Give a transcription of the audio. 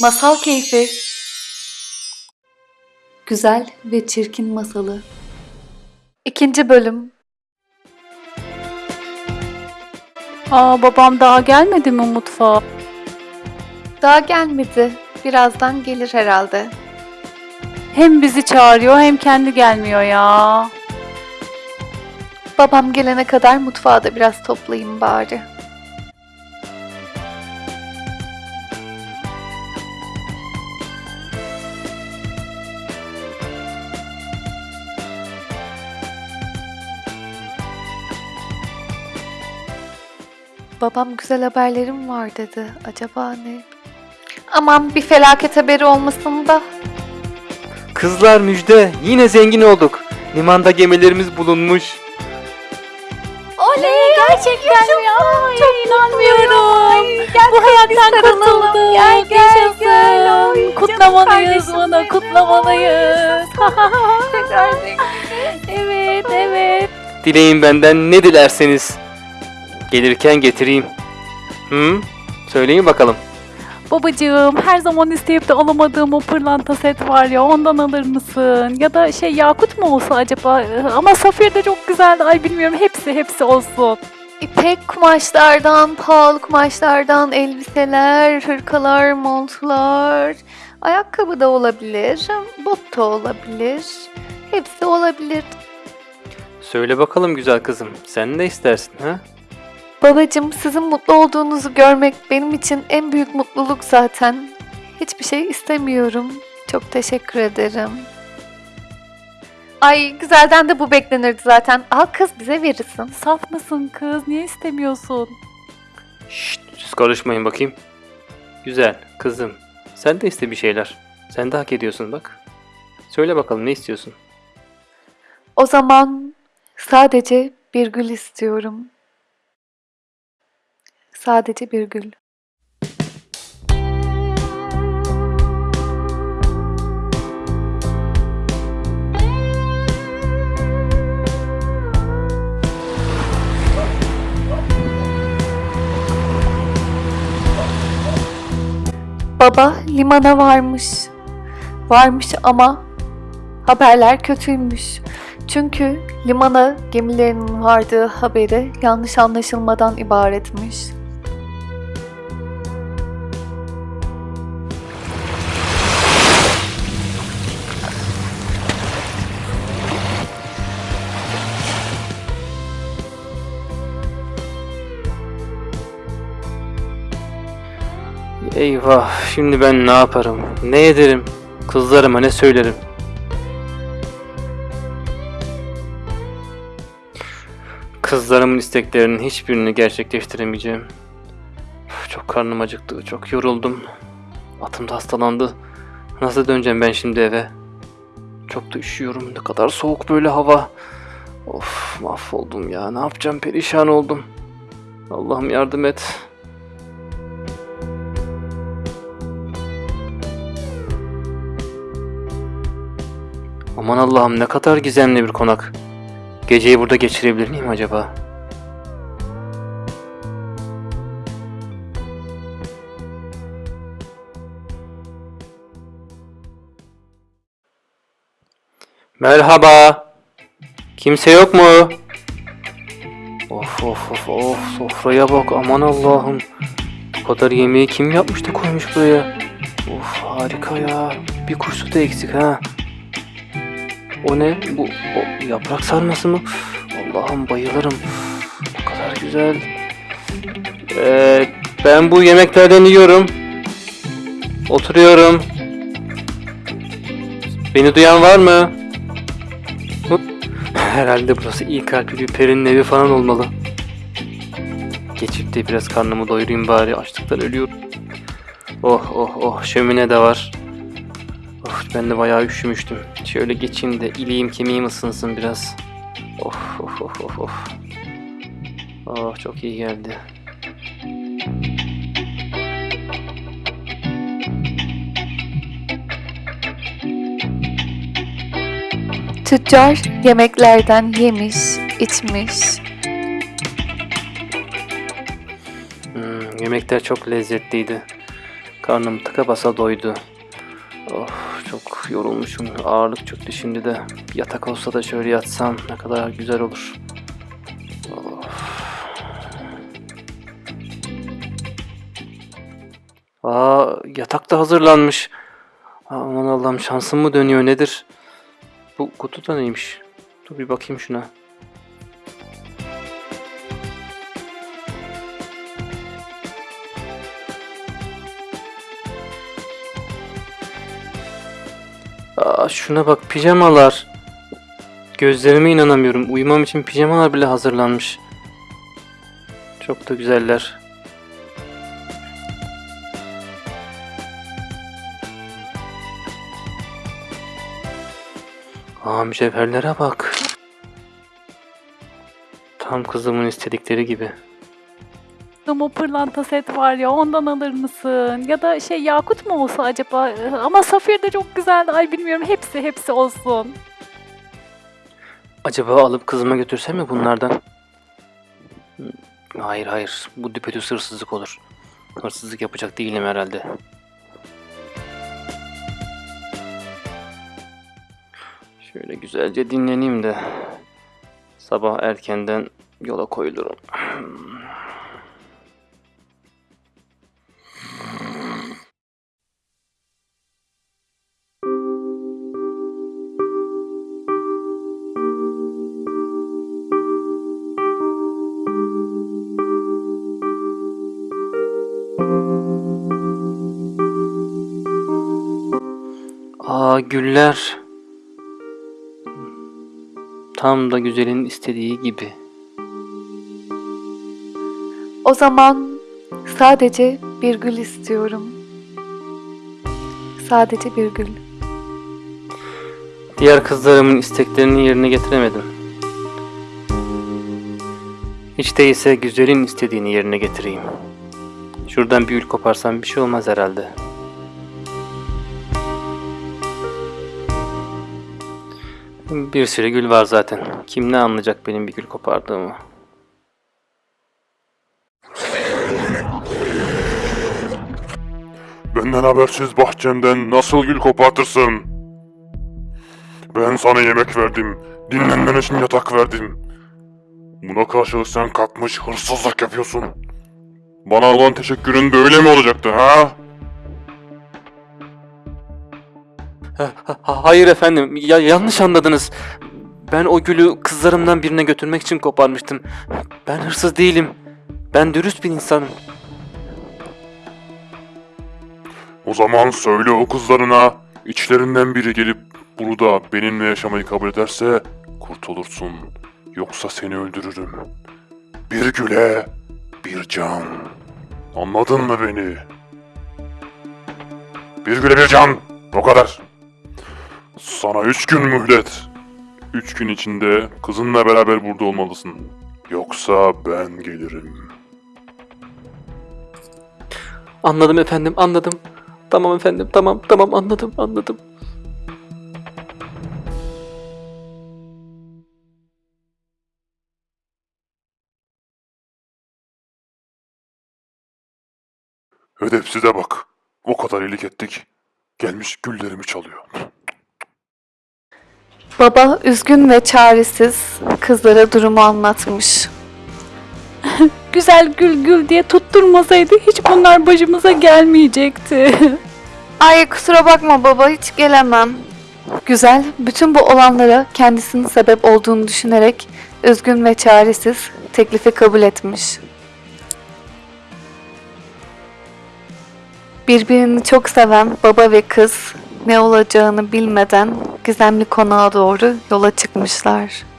Masal keyfi. Güzel ve çirkin masalı. İkinci bölüm. Aa babam daha gelmedi mi mutfağa? Daha gelmedi. Birazdan gelir herhalde. Hem bizi çağırıyor hem kendi gelmiyor ya. Babam gelene kadar mutfağı da biraz toplayayım bari. Babam güzel haberlerim var dedi. Acaba ne? Aman bir felaket haberi olmasın da. Kızlar müjde, yine zengin olduk. Limanda gemilerimiz bulunmuş. Oley gerçekten ya. Çok inanmıyorum. Bu hayattan kurtulduk. Gel, gel, Yaşasın. gel. Canım Kutlamalıyız bunu. Kutlamalıyız. Evet evet. Dileyin benden ne dilerseniz. Gelirken getireyim. Hı? Söyleyin bakalım. Babacığım her zaman isteyip de alamadığım o pırlanta set var ya ondan alır mısın? Ya da şey yakut mu olsa acaba? Ama safir de çok güzeldi. Ay bilmiyorum hepsi hepsi olsun. İpek kumaşlardan, pahalı kumaşlardan elbiseler, hırkalar, montlar, ayakkabı da olabilir, bot da olabilir. Hepsi olabilir. Söyle bakalım güzel kızım. Sen ne istersin ha? Babacım sizin mutlu olduğunuzu görmek benim için en büyük mutluluk zaten. Hiçbir şey istemiyorum. Çok teşekkür ederim. Ay güzelden de bu beklenirdi zaten. Al kız bize verirsin. Saf mısın kız? Niye istemiyorsun? Şşt, siz karışmayın bakayım. Güzel kızım. Sen de iste bir şeyler. Sen de hak ediyorsun bak. Söyle bakalım ne istiyorsun? O zaman sadece bir gül istiyorum. Sadece bir gül. Baba limana varmış. Varmış ama haberler kötüymüş. Çünkü limana gemilerin vardığı haberi yanlış anlaşılmadan ibaretmiş. Eyvah şimdi ben ne yaparım? Ne ederim? Kızlarıma ne söylerim? Kızlarımın isteklerinin hiçbirini gerçekleştiremeyeceğim. Çok karnım acıktı, çok yoruldum. Atım da hastalandı. Nasıl döneceğim ben şimdi eve? Çok da üşüyorum. Ne kadar soğuk böyle hava. Of mahvoldum ya. Ne yapacağım? Perişan oldum. Allah'ım yardım et. Aman Allah'ım ne kadar gizemli bir konak. Geceyi burada geçirebilir miyim acaba? Merhaba. Kimse yok mu? Of of of of sofraya bak aman Allah'ım. Bu kadar yemeği kim yapmış da koymuş buraya? Of harika ya. Bir kursu da eksik ha. O ne? Bu o yaprak sarması mı? Allah'ım bayılırım. Ne kadar güzel. Ee, ben bu yemeklerden yiyorum. Oturuyorum. Beni duyan var mı? Herhalde burası iyi kalpli bir perinin evi falan olmalı. Geçip de biraz karnımı doyurayım bari. Açlıktan ölüyorum. Oh oh oh şömine de var. Ben de bayağı üşümüştüm. Şöyle geçeyim de iliğim kemiğim ısınsın biraz. Of of of of of. Oh çok iyi geldi. Tüccar yemeklerden yemiş, içmiş. Hmm, yemekler çok lezzetliydi. Karnım tıka basa doydu. Of çok yorulmuşum. Ağırlık çöktü şimdi de. Yatak olsa da şöyle yatsam ne kadar güzel olur. Of. Aa yatak da hazırlanmış. Aman Allah'ım şansım mı dönüyor nedir? Bu kutu da neymiş? Dur bir bakayım şuna. Aa, şuna bak pijamalar. Gözlerime inanamıyorum. Uyumam için pijamalar bile hazırlanmış. Çok da güzeller. Aa mücevherlere bak. Tam kızımın istedikleri gibi. O pırlanta set var ya ondan alır mısın? Ya da şey yakut mu olsa acaba? Ama safir de çok güzel. Ay bilmiyorum hepsi hepsi olsun. Acaba alıp kızıma götürsem mi bunlardan? Hmm, Hayır hayır. Bu düpedüz hırsızlık olur. Hırsızlık yapacak değilim herhalde. Şöyle güzelce dinleneyim de sabah erkenden yola koyulurum. Aa güller. Tam da güzelin istediği gibi. O zaman sadece bir gül istiyorum. Sadece bir gül. Diğer kızlarımın isteklerini yerine getiremedim. Hiç değilse güzelin istediğini yerine getireyim. Şuradan bir gül koparsam bir şey olmaz herhalde. Bir sürü gül var zaten. Kim ne anlayacak benim bir gül kopardığımı? Benden habersiz bahçemden nasıl gül kopartırsın? Ben sana yemek verdim, dinlenmen için yatak verdim. Buna karşılık sen kalkmış hırsızlık yapıyorsun. Bana olan teşekkürün böyle mi olacaktı ha? Ha- ha- Hayır efendim, ya yanlış anladınız. Ben o gülü kızlarımdan birine götürmek için koparmıştım. Ben hırsız değilim. Ben dürüst bir insanım. O zaman söyle o kızlarına, içlerinden biri gelip burada benimle yaşamayı kabul ederse kurtulursun. Yoksa seni öldürürüm. Bir güle, bir can. Anladın mı beni? Bir güle bir can. O kadar. Sana üç gün mühlet. Üç gün içinde kızınla beraber burada olmalısın. Yoksa ben gelirim. Anladım efendim, anladım. Tamam efendim, tamam, tamam anladım, anladım. Edepsize bak. O kadar iyilik ettik. Gelmiş güllerimi çalıyor. Baba üzgün ve çaresiz kızlara durumu anlatmış. Güzel gül gül diye tutturmasaydı hiç bunlar başımıza gelmeyecekti. Ay kusura bakma baba hiç gelemem. Güzel bütün bu olanlara kendisinin sebep olduğunu düşünerek üzgün ve çaresiz teklifi kabul etmiş. Birbirini çok seven baba ve kız ne olacağını bilmeden gizemli konağa doğru yola çıkmışlar.